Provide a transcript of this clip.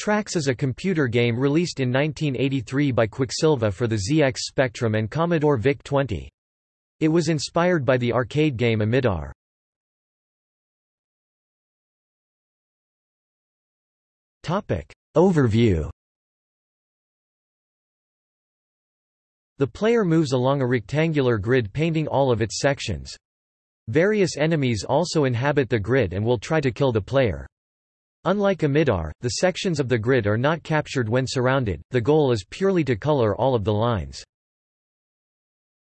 Trax is a computer game released in 1983 by Quicksilva for the ZX Spectrum and Commodore VIC-20. It was inspired by the arcade game Amidar. Overview The player moves along a rectangular grid painting all of its sections. Various enemies also inhabit the grid and will try to kill the player. Unlike Amidar, the sections of the grid are not captured when surrounded, the goal is purely to color all of the lines.